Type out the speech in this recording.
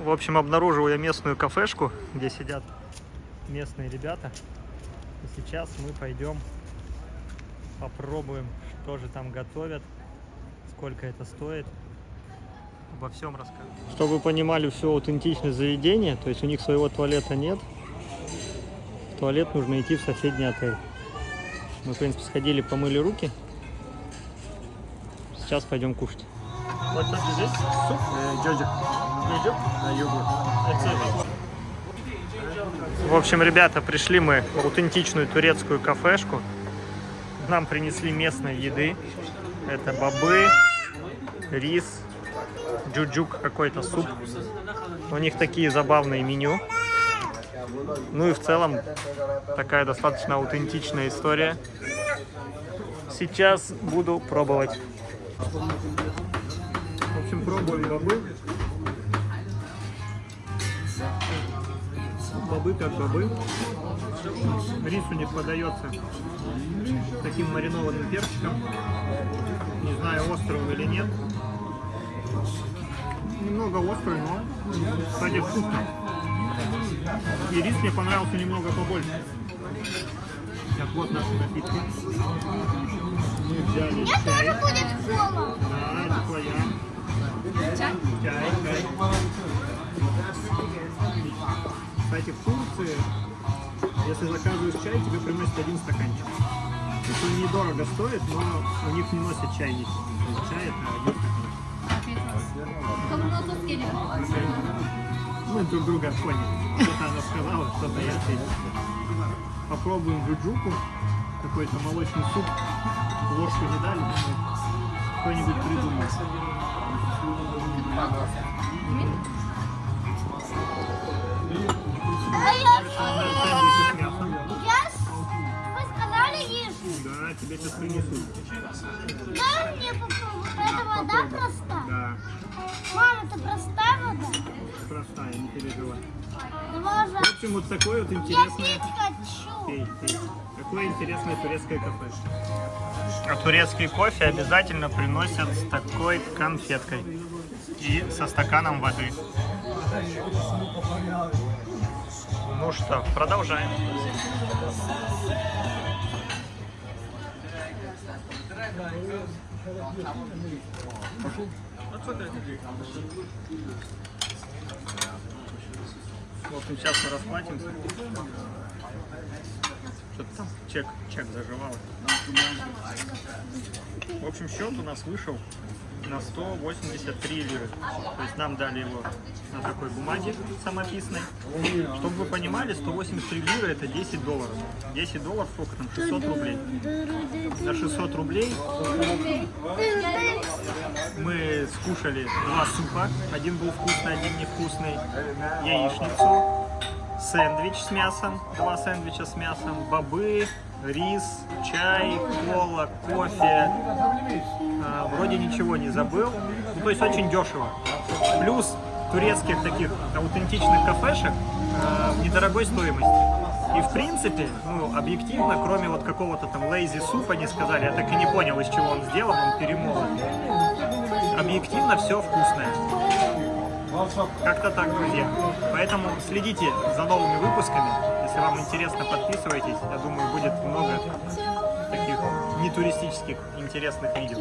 В общем, обнаружил я местную кафешку, где сидят местные ребята. И сейчас мы пойдем попробуем, что же там готовят, сколько это стоит. Обо всем расскажу. Чтобы вы понимали все аутентичное заведение, то есть у них своего туалета нет. В туалет нужно идти в соседний отель. Мы, в принципе, сходили, помыли руки. Сейчас пойдем кушать. Вот здесь суп. Джоджик. На йогурт. В общем, ребята, пришли мы в аутентичную турецкую кафешку. Нам принесли местной еды. Это бобы, рис, джуджук какой-то суп. У них такие забавные меню. Ну и в целом такая достаточно аутентичная история. Сейчас буду пробовать. В общем, пробуем бобы. Бобы как бобы. Рис у них подается таким маринованным перчиком. Не знаю, острый он или нет. Немного острый, но, кстати, вкусно. И рис мне понравился немного побольше. Так, вот наши напитки. Мы взяли Мне чай. тоже будет кола. Да, это твоя. Если заказываешь чай, тебе приносят один стаканчик. То есть он недорого стоит, но у них не носят чайники. То Чай это один стаканчик. Мы друг друга поняли. Что-то она сказала, что-то я ответил. Попробуем джуджуку. Какой-то молочный суп. Ложку не дали, кто-нибудь придумает. Давай В общем, вот такое вот Я интересное... пить хочу. Пей, пей. Такое интересное турецкое кафе. А турецкий кофе обязательно приносят с такой конфеткой и со стаканом воды. Ну что, продолжаем. В общем, сейчас мы расплатимся. Что-то там чек, чек заживал. В общем, счет у нас вышел на 183 лиры. То есть нам дали его на такой бумаге самописной. Чтобы вы понимали, 183 лиры это 10 долларов. 10 долларов сколько там? 600 рублей. На 600 рублей мы скушали два супа. Один был вкусный, один невкусный. Яичницу, сэндвич с мясом, два сэндвича с мясом, бобы, рис, чай, кола, кофе. А, вроде ничего не забыл. Ну, то есть очень дешево. Плюс турецких таких аутентичных кафешек а, недорогой стоимости. И в принципе, ну, объективно, кроме вот какого-то там лейзи супа, не сказали, я так и не понял, из чего он сделан, он перемолот. Объективно все вкусное. Как-то так, друзья. Поэтому следите за новыми выпусками. Если вам интересно, подписывайтесь. Я думаю, будет много таких нетуристических интересных видео.